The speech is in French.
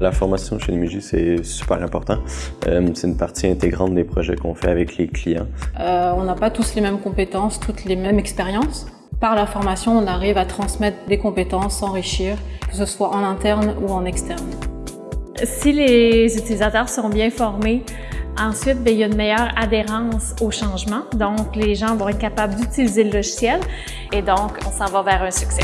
La formation chez Nimiji, c'est super important. Euh, c'est une partie intégrante des projets qu'on fait avec les clients. Euh, on n'a pas tous les mêmes compétences, toutes les mêmes expériences. Par la formation, on arrive à transmettre des compétences, s'enrichir, que ce soit en interne ou en externe. Si les utilisateurs sont bien formés, Ensuite, ben, il y a une meilleure adhérence au changement. Donc, les gens vont être capables d'utiliser le logiciel et donc, on s'en va vers un succès.